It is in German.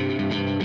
Musik